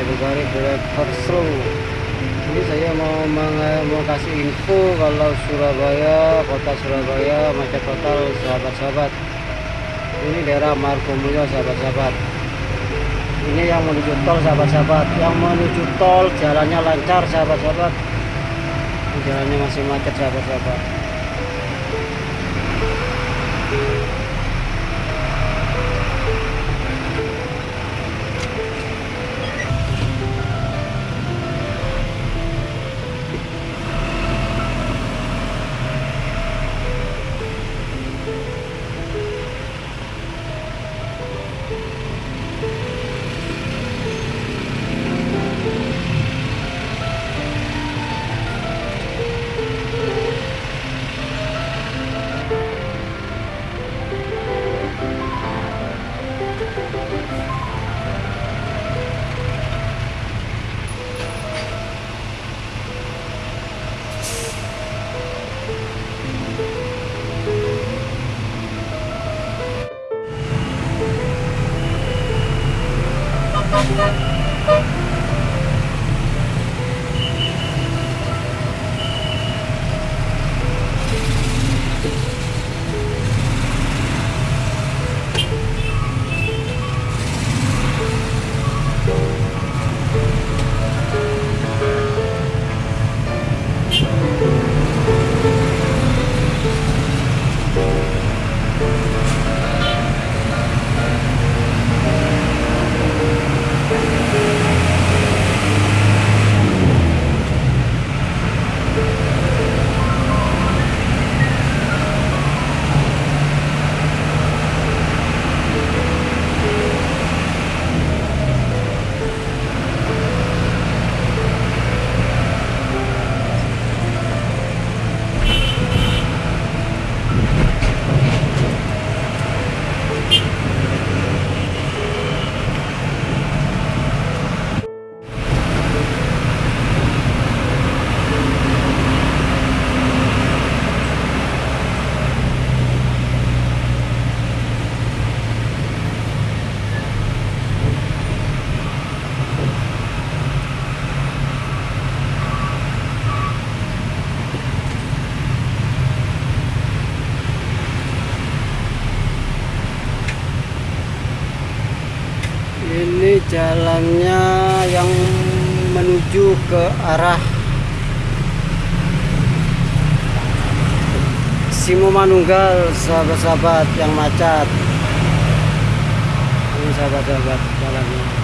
saya berbalik Direktur Seru ini saya mau, mau kasih info kalau Surabaya kota Surabaya macet total sahabat-sahabat. Ini daerah Margomulyo sahabat-sahabat. Ini yang menuju tol sahabat-sahabat. Yang menuju tol jalannya lancar sahabat-sahabat. Jalannya masih macet sahabat-sahabat. Ini jalannya yang menuju ke arah Simo Manunggal sahabat-sahabat yang macet. Ini sahabat-sahabat jalannya